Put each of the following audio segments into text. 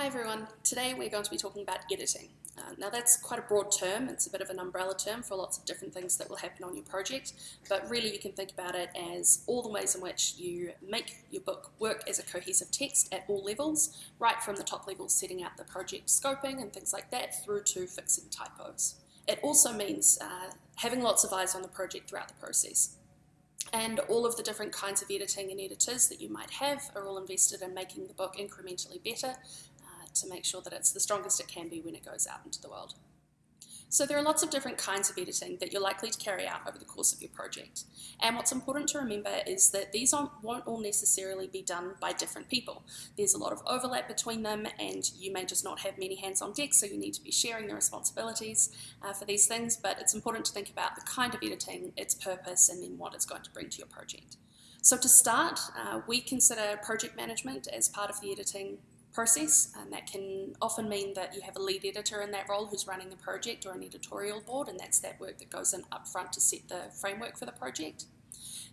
Hi everyone, today we're going to be talking about editing. Uh, now that's quite a broad term, it's a bit of an umbrella term for lots of different things that will happen on your project, but really you can think about it as all the ways in which you make your book work as a cohesive text at all levels, right from the top level setting out the project scoping and things like that through to fixing typos. It also means uh, having lots of eyes on the project throughout the process. And all of the different kinds of editing and editors that you might have are all invested in making the book incrementally better to make sure that it's the strongest it can be when it goes out into the world. So there are lots of different kinds of editing that you're likely to carry out over the course of your project. And what's important to remember is that these won't all necessarily be done by different people. There's a lot of overlap between them and you may just not have many hands on deck so you need to be sharing the responsibilities uh, for these things but it's important to think about the kind of editing, its purpose and then what it's going to bring to your project. So to start, uh, we consider project management as part of the editing process and that can often mean that you have a lead editor in that role who's running the project or an editorial board and that's that work that goes in up front to set the framework for the project.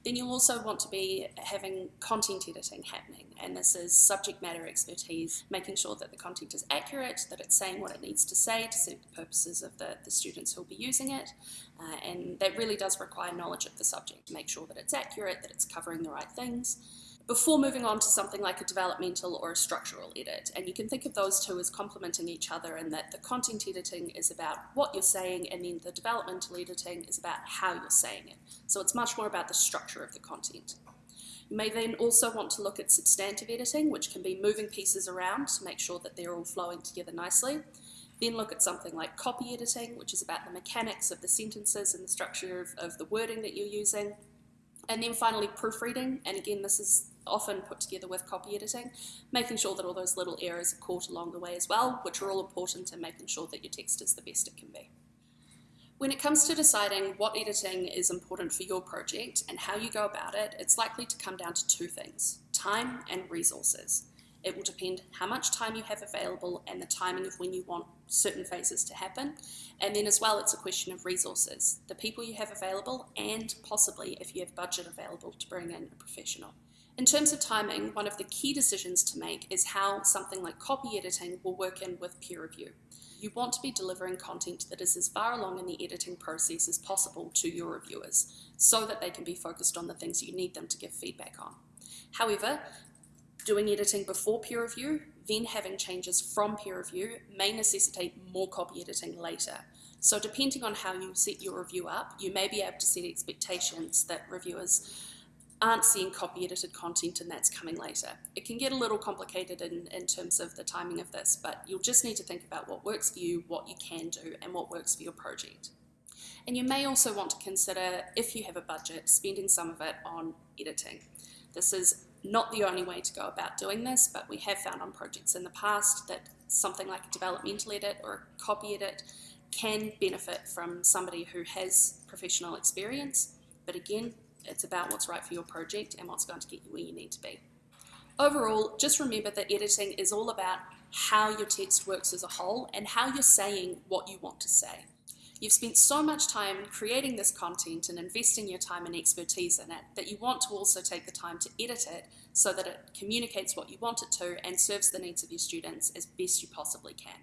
Then you'll also want to be having content editing happening and this is subject matter expertise, making sure that the content is accurate, that it's saying what it needs to say to suit the purposes of the, the students who'll be using it uh, and that really does require knowledge of the subject to make sure that it's accurate, that it's covering the right things before moving on to something like a developmental or a structural edit. And you can think of those two as complementing each other in that the content editing is about what you're saying and then the developmental editing is about how you're saying it. So it's much more about the structure of the content. You may then also want to look at substantive editing, which can be moving pieces around to make sure that they're all flowing together nicely. Then look at something like copy editing, which is about the mechanics of the sentences and the structure of, of the wording that you're using. And then finally proofreading, and again this is often put together with copy editing, making sure that all those little errors are caught along the way as well, which are all important in making sure that your text is the best it can be. When it comes to deciding what editing is important for your project and how you go about it, it's likely to come down to two things, time and resources. It will depend how much time you have available and the timing of when you want certain phases to happen. And then as well, it's a question of resources, the people you have available and possibly if you have budget available to bring in a professional. In terms of timing, one of the key decisions to make is how something like copy editing will work in with peer review. You want to be delivering content that is as far along in the editing process as possible to your reviewers so that they can be focused on the things you need them to give feedback on. However, doing editing before peer review, then having changes from peer review may necessitate more copy editing later. So depending on how you set your review up, you may be able to set expectations that reviewers aren't seeing copy edited content and that's coming later. It can get a little complicated in, in terms of the timing of this, but you'll just need to think about what works for you, what you can do, and what works for your project. And you may also want to consider, if you have a budget, spending some of it on editing. This is not the only way to go about doing this, but we have found on projects in the past that something like a developmental edit or a copy edit can benefit from somebody who has professional experience. But again, it's about what's right for your project and what's going to get you where you need to be. Overall, just remember that editing is all about how your text works as a whole and how you're saying what you want to say. You've spent so much time creating this content and investing your time and expertise in it that you want to also take the time to edit it so that it communicates what you want it to and serves the needs of your students as best you possibly can.